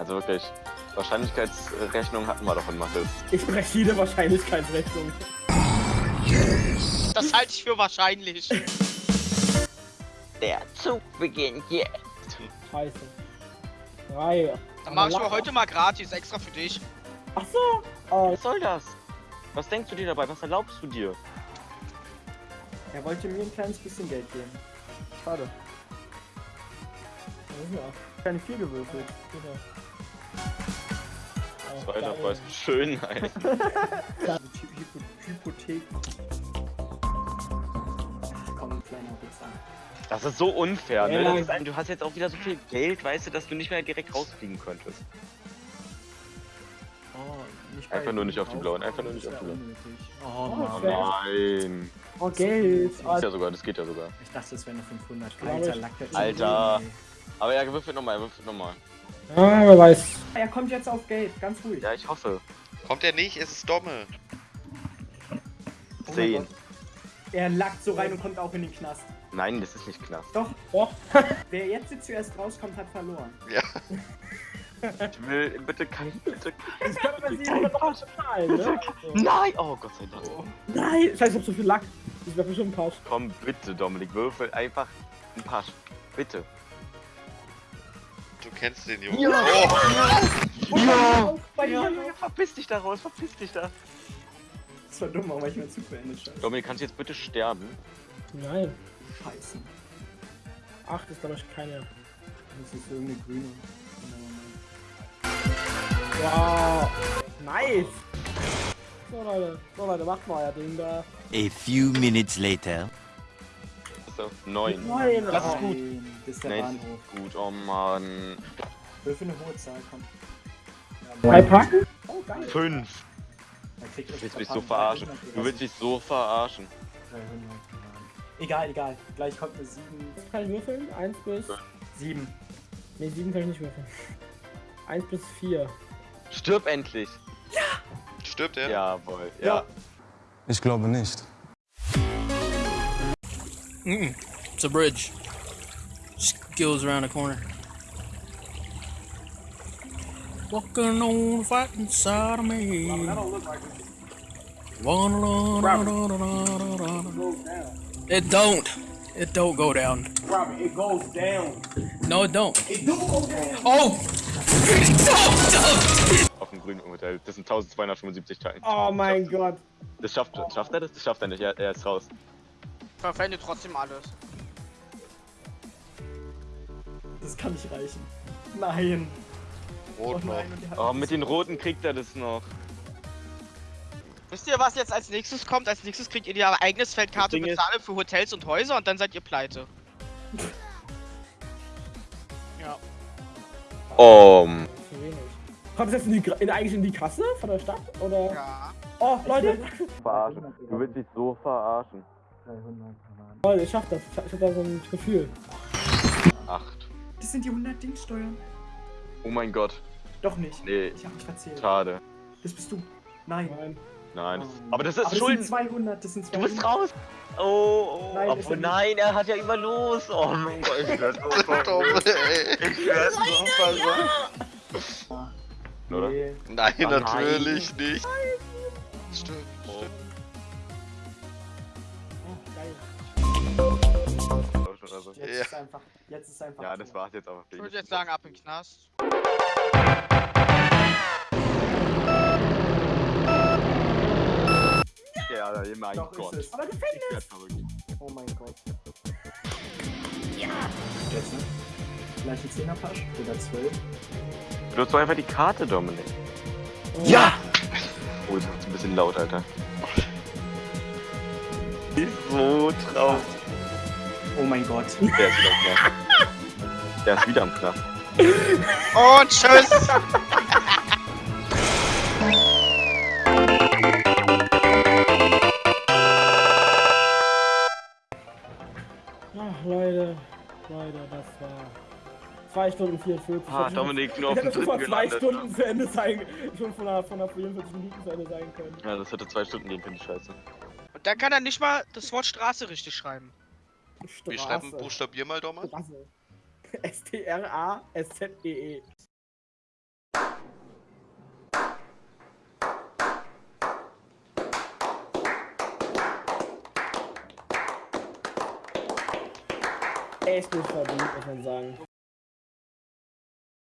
Also wirklich, Wahrscheinlichkeitsrechnung hatten wir doch in Mathe. Ich breche jede Wahrscheinlichkeitsrechnung. Das halte ich für wahrscheinlich. Der Zug beginnt jetzt. Scheiße. Drei. Dann mache ich mir heute mal gratis, extra für dich. Ach so. Oh, Was soll das? Was denkst du dir dabei? Was erlaubst du dir? er wollte mir ein kleines bisschen Geld geben. Schade. Ja. Keine vier gewürfelt. Genau. Zweiter. Preis. Schön, nein. Hypo Hypothek. Komm, kleiner Pizza. Das ist so unfair, ne? Das ist ein, du hast jetzt auch wieder so viel Geld, weißt du, dass du nicht mehr direkt rausfliegen könntest. Oh, nicht Einfach nur nicht auf die blauen, einfach nur nicht auf die blauen. Oh Oh. Nein. Oh, Geld. Das geht ja sogar, das geht ja sogar. Ich dachte, es wären nur 500. Glaub Alter, Alter. Aber er würfelt nochmal, er würfelt nochmal. ah, wer weiß. Er kommt jetzt auf Geld, ganz ruhig. Ja, ich hoffe. Kommt er nicht? Es ist Domme. Oh. Gott. Er lackt so rein und kommt auch in den Knast. Nein, das ist nicht knapp. Doch, Doch. wer jetzt zuerst rauskommt, hat verloren. Ich will, bitte kein, bitte Ich könnte mir sie noch bezahlen, ne? Nein! Oh Gott sei Dank. Nein, scheiße, ich hab so viel Lack. Ich werde bestimmt Pass. Komm, bitte, Dominik, würfel einfach ein Pasch. Bitte. Du kennst den Jungen. Ja. Oh, Ja! Ja, ja, verpiss dich da raus, verpiss dich da. Das war dumm, warum ich meinen Zug beendet scheiße. Dominik, kannst du jetzt bitte sterben? Nein. Scheiße. Acht ist, glaube ich, keine. Das ist irgendeine grüne. Wow. Nice. So, Leute. So, Leute, macht mal euer Ding da. A few minutes later. So, neun. Nein. Das ist gut. Das ist der Nein, Bahnhof. gut, oh Mann. Würfel eine hohe Zahl, komm. Drei Packen? Oh, geil. Fünf. Du willst mich so verarschen. 300, Du willst mich so verarschen. 300, Egal, egal. Gleich kommt eine 7. Was kann ich würfeln? Eins bis. 7. Ne, sieben kann ich nicht würfeln. Eins bis vier. Stirb endlich. stirbt er? Jawohl. Ja. Ja. Ich glaube nicht. Mm-mm. It's a bridge. Just goes around the corner. Walking on the fighting side of me. It don't. It don't go down. Robert, it goes down. No, it don't. It do go down. Oh! don't, don't. Auf dem grünen Hotel. Das sind 1275 Teile. Oh mein Gott. Das schafft, schafft er das? Das schafft er nicht. Er, er ist raus. Verwende trotzdem alles. Das kann nicht reichen. Nein. Oh Rot noch. nein, hat Oh, mit den roten kriegt er das noch. Wisst ihr, was jetzt als nächstes kommt? Als nächstes kriegt ihr ihr eigenes Feldkarte bezahlen für Hotels und Häuser und dann seid ihr pleite. ja. Oh. Wenig. Kommt das jetzt in die, in, eigentlich in die Kasse von der Stadt? Oder? Ja. Oh, Leute. Verarschen. Du willst mich so verarschen. 300. Leute, ich schaff das. Ich hab, ich hab da so ein Gefühl. Acht. Das sind die 100 Dingssteuern. Oh mein Gott. Doch nicht. Nee, Ich hab mich verzählt. schade. Das bist du. Nein. Nein. Nein. Das, aber das ist Aber das Schulden. sind 200. Das sind Du 200. bist raus. Oh, oh. Nein, er Obwohl, nicht. nein, er hat ja immer los. Oh mein Gott. Ich werde so. Ich werde so. Oder? Nee. Nein, Oh nein. natürlich nicht. Stimmt, Oh. stimmt. Jetzt Ja. ist einfach. Jetzt ist einfach. Ja, das war's jetzt aber. Ich würde jetzt sagen, ab in den Knast. Ja, mein Doch, Gott. ist es. Aber Gefängnis. Oh mein Gott. Ja! Jetzt, ne? Gleich ein 10er Pasch oder 12. Benutzt doch einfach die Karte, Dominik. Ja! Oh, das ist ein bisschen laut, Alter. Ist so traurig. Oh mein Gott. Der ist wieder am Knast. Der ist wieder am Knast. Und tschüss! Ach, Leute. Leute, das war. 2 Stunden 44. Ah, hätte Dominik, nur auf Ich dem hätte dritten zwei gelandet. Stunden zu Ende sein Schon von einer, von einer 44 Minuten zu Ende sein können. Ja, das hätte zwei Stunden gehen können, Scheiße. Und dann kann er nicht mal das Wort Straße richtig schreiben. Straße. Wir schreiben, buchstabier mal doch S-T-R-A-S-Z-E-E. Echt gut verdient, muss man sagen.